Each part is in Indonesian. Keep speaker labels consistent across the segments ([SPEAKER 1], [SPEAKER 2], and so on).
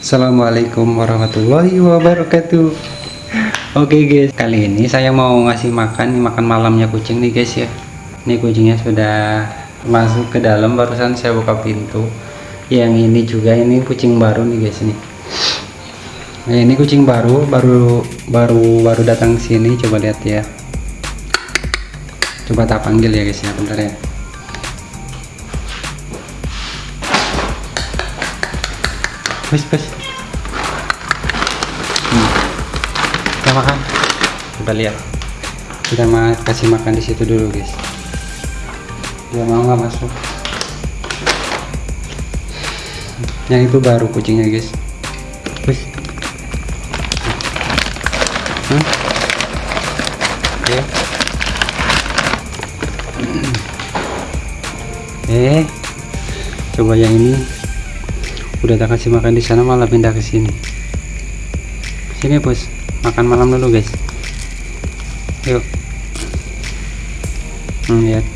[SPEAKER 1] Assalamualaikum warahmatullahi wabarakatuh. Oke guys. Kali ini saya mau ngasih makan makan malamnya kucing nih guys ya. Ini kucingnya sudah masuk ke dalam. Barusan saya buka pintu. Yang ini juga ini kucing baru nih guys nih. Nah, ini kucing baru baru baru baru datang sini. Coba lihat ya. Coba tak panggil ya guys ya. Bentar ya Bus, bus. Hmm. Kita makan. Coba lihat. Kita mau kasih makan di situ dulu, guys. Dia mau nggak masuk? Yang itu baru kucingnya, guys. Bus. Hmm? Oke. Eh, coba yang ini udah tak kasih makan di sana malah pindah ke sini. Sini bos makan malam dulu guys. Yuk. Hmm, lihat.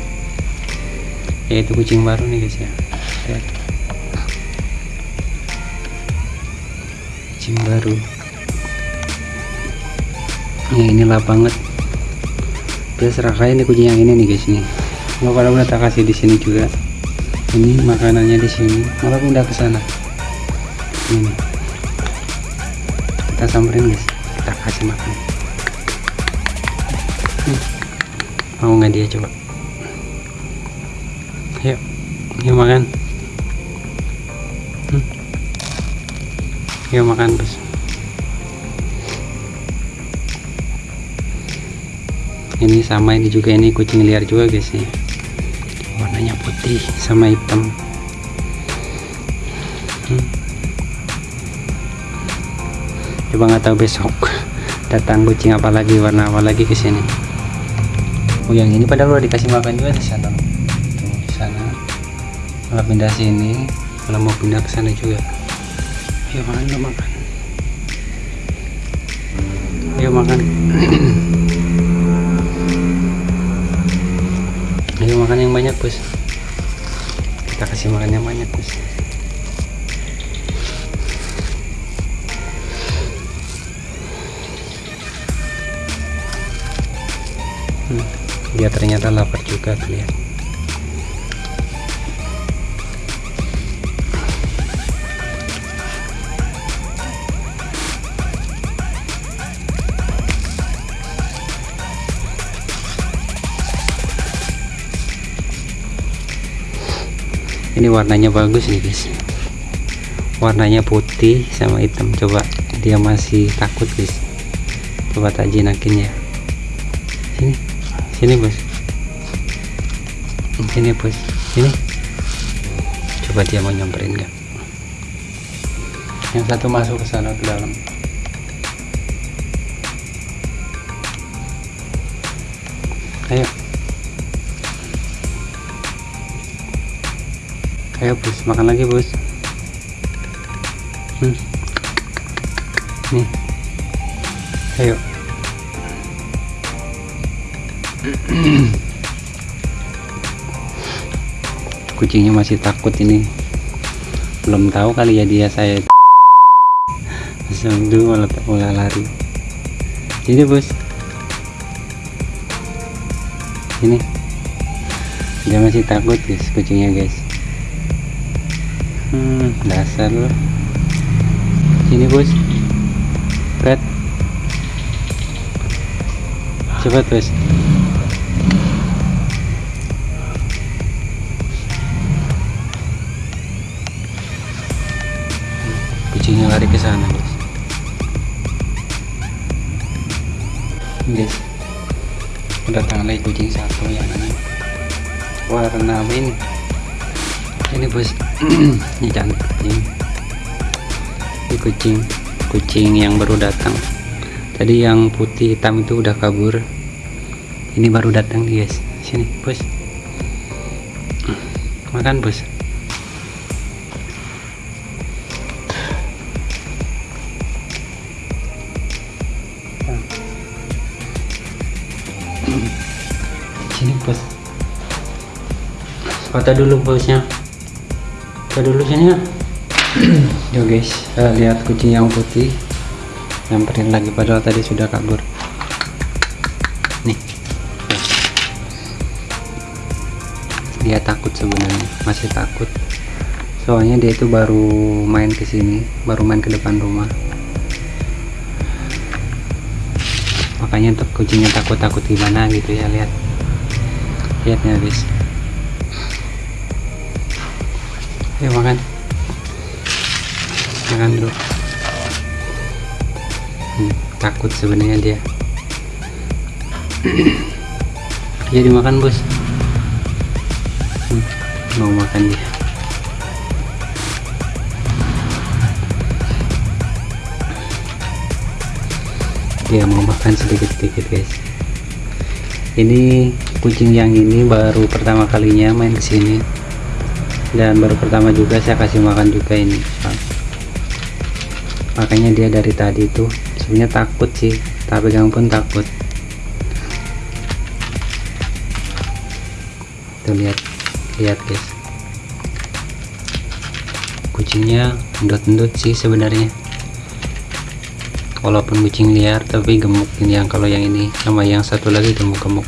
[SPEAKER 1] Ya itu kucing baru nih guys ya. Lihat. Kucing baru. Ya ini lap banget dia serahkan ini kucing yang ini nih guys nih. Pada udah tak kasih di sini juga. Ini makanannya di sini malah pindah ke sana ini kita samperin guys. Kita kasih makan. Hmm. mau nggak dia coba? Yuk. Yuk makan. Hmm. yuk makan bos. Ini sama ini juga. Ini kucing liar juga guys nih. Warnanya putih sama hitam. Hmm coba nggak tahu besok datang kucing apa lagi warna apa lagi ke sini. Oh yang ini padahal udah dikasih makan juga di sana. Tuh, di sana. Kalau pindah sini kalau mau pindah ke sana juga. Ayo makan yuk makan. Ayo makan. Ayo makan yang banyak bos. Kita kasih makan yang banyak bos dia ternyata lapar juga lihat ini warnanya bagus nih guys. Warnanya putih sama hitam. Coba dia masih takut guys. Coba tak jinakin ya sini bos. Sini bos. Sini. Coba dia mau nyamperin nggak? Yang satu masuk ke sana ke dalam. Ayo. Ayo bos. Makan lagi bos. Hmm. nih. Ayo kucingnya masih takut ini. Belum tahu kali ya dia saya dulu malah mulai lari. Ini bos. Ini. Dia masih takut guys kucingnya guys. Hmm, dasar loh sini bos. Berat cepat bos kucingnya lari ke sana guys. Guys datang lagi kucing satu yang warna apa ini? Ini bos. Ini cantik ini kucing. Kucing yang baru datang. Tadi yang putih hitam itu udah kabur. Ini baru datang guys. Sini bos. Makan bos bos foto dulu bosnya coba dulu sini ya yo guys. Uh, lihat kucing yang putih. Nyamperin lagi padahal tadi sudah kabur. Nih. Dia takut sebenarnya. Masih takut. Soalnya dia itu baru main ke sini. Baru main ke depan rumah. Makanya untuk kucingnya takut-takut gimana gitu ya lihat lihatnya guys ayo makan. Makan dulu. Hmm, takut sebenarnya dia. Jadi makan bos. Hmm, mau makan dia. Dia mau makan sedikit-sedikit guys ini kucing yang ini baru pertama kalinya main ke sini dan baru pertama juga saya kasih makan juga ini makanya dia dari tadi tuh sebenarnya takut sih. Tapi pegang pun takut. Tuh lihat lihat guys. Kucingnya endut-endut sih sebenarnya walaupun kucing liar tapi gemuk. Ini yang kalau yang ini. Sama yang satu lagi gemuk-gemuk.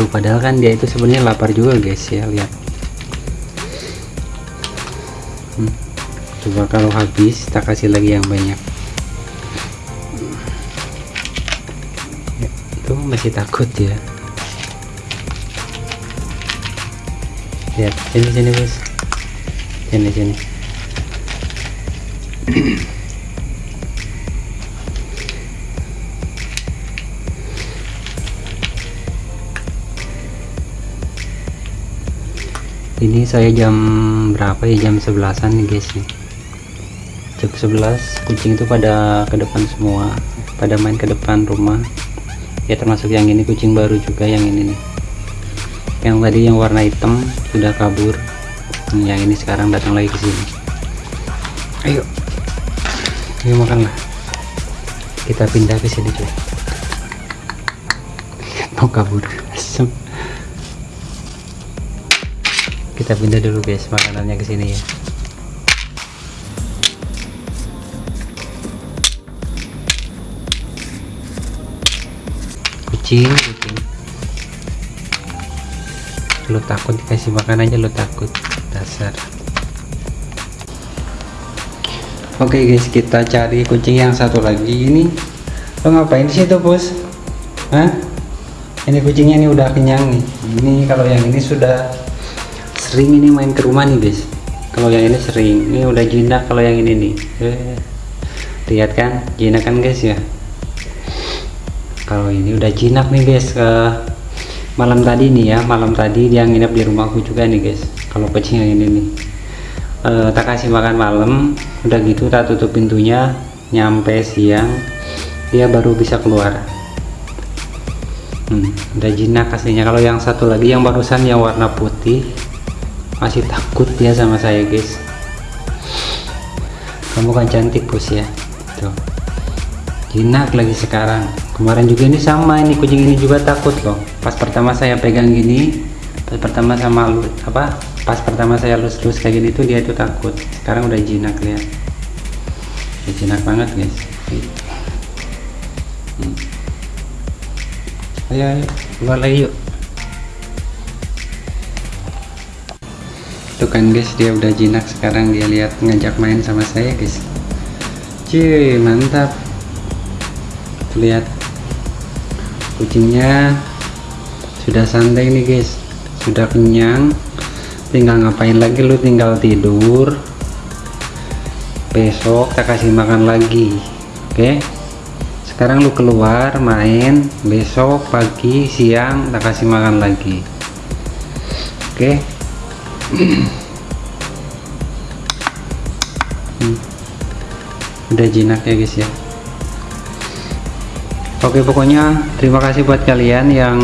[SPEAKER 1] Tuh padahal kan dia itu sebenarnya lapar juga guys ya. Lihat. Hmm. coba kalau habis kita kasih lagi yang banyak. Ya, itu masih takut ya lihat sini sini bos sini sini. Ini saya jam berapa ya? Jam 11an nih guys nih. Jam 11 kucing itu pada ke depan semua. Pada main ke depan rumah. Ya termasuk yang ini kucing baru juga yang ini nih yang tadi yang warna hitam sudah kabur. Yang ini sekarang datang lagi ke sini. Ayo. Ayo makanlah kita pindah ke sini cuy mau kabur. Kita pindah dulu guys makanannya ke sini ya. Kucing lu takut dikasih makan aja lu takut. Dasar. Oke okay guys kita cari kucing yang satu lagi. Ini lo ngapain di situ bos? Hah? ini kucingnya ini udah kenyang nih. Ini kalau yang ini sudah sering ini main ke rumah nih guys. Kalau yang ini sering. Ini udah jinak kalau yang ini nih. Eh, lihat kan? Jinak kan guys ya? Kalau ini udah jinak nih guys uh, malam tadi nih ya malam tadi dia nginep di rumahku juga nih guys. Kalau kucing yang ini nih. E, tak kasih makan malam udah gitu tak tutup pintunya nyampe siang dia baru bisa keluar. Hmm, udah jinak aslinya. Kalau yang satu lagi yang barusan yang warna putih masih takut dia sama saya guys. Kamu kan cantik bos ya. Tuh. Jinak lagi sekarang kemarin juga ini sama ini kucing ini juga takut loh. Pas pertama saya pegang gini pas pertama sama lu apa pas pertama saya lus-lus kayak gini tuh dia itu takut. Sekarang udah jinak lihat ya, jinak banget guys. Hmm. ayo ayo keluar lagi yuk. Tuh kan guys dia udah jinak sekarang. Dia lihat ngajak main sama saya guys. Cuy mantap. Lihat kucingnya sudah santai nih guys. Sudah kenyang. Tinggal ngapain lagi lu? Tinggal tidur. Besok kita kasih makan lagi. Oke? Okay? sekarang lu keluar main. Besok pagi siang kita kasih makan lagi. Oke? Okay? hmm. udah jinak ya guys ya Oke pokoknya terima kasih buat kalian yang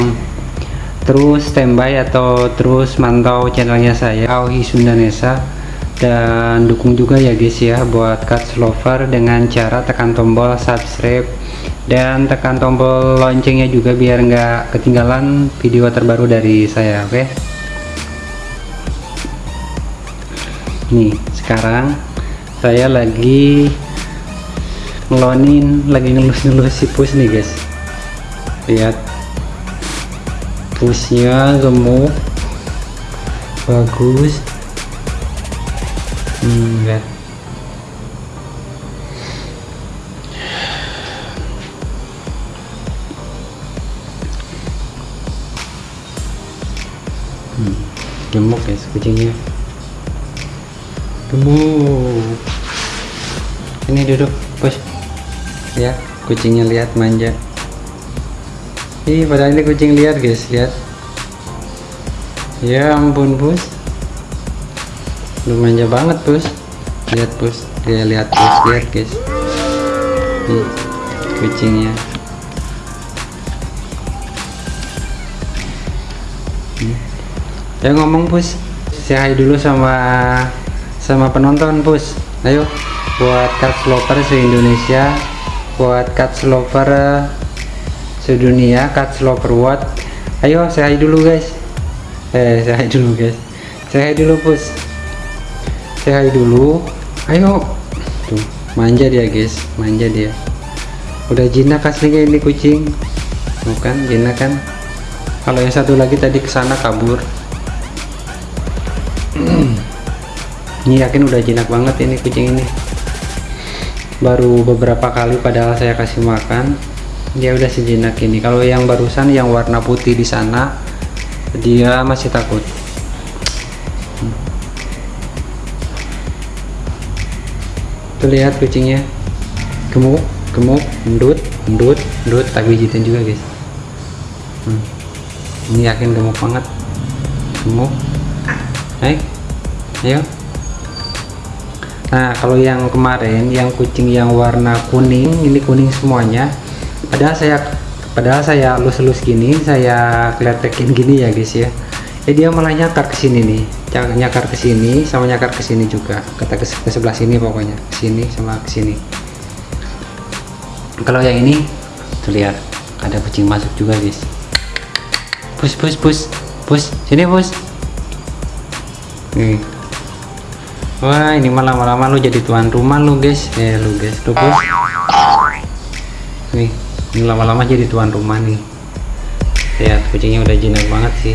[SPEAKER 1] terus standby atau terus mantau channelnya saya Aoi Sundanesa dan dukung juga ya guys ya buat Cats Lover dengan cara tekan tombol subscribe dan tekan tombol loncengnya juga biar nggak ketinggalan video terbaru dari saya oke okay? nih sekarang saya lagi ngelonin lagi ngelus-ngelus si pus nih guys. Lihat. Pusnya gemuk. Bagus. Hmm, lihat. Hmm, gemuk guys kucingnya. Gemuk. Ini duduk push ya kucingnya lihat manja. Ih padahal ini kucing liar guys lihat. Ya ampun bus. Lu manja banget bus. Lihat bus. Dia lihat bus. Lihat guys. Kucingnya. Ya ngomong pus saya hai dulu sama sama penonton pus ayo buat cat lover se Indonesia buat cat lover sedunia cat lover what? Ayo saya dulu guys. Eh saya dulu guys. Saya dulu pus. Saya dulu. Ayo. Tuh manja dia guys. Manja dia. Udah jinak aslinya ini kucing. Bukan jinak kan. Kalau yang satu lagi tadi ke sana kabur. Ini yakin udah jinak banget ini kucing ini baru beberapa kali padahal saya kasih makan. Dia udah sejenak ini. Kalau yang barusan yang warna putih di sana dia masih takut. Tuh lihat kucingnya. Gemuk gemuk endut endut endut tak pijitin juga guys. Hmm. ini yakin gemuk banget. Gemuk. Hai, ayo. Nah, kalau yang kemarin, yang kucing yang warna kuning, ini kuning semuanya. Padahal saya, padahal saya lus-lus gini, saya keletekin gini ya guys ya. Ya dia malah nyakar ke sini nih, nyakar ke sini, sama nyakar ke sini juga. Kata ke, sebelah sini pokoknya, ke sini sama ke sini. Kalau yang ini, tuh lihat, ada kucing masuk juga guys. Pus, pus, pus, pus, sini pus nih wah ini malah lama-lama lu jadi tuan rumah lu guys. Ya lu guys tuh bos nih ini lama-lama jadi tuan rumah nih. Lihat kucingnya udah jinak banget sih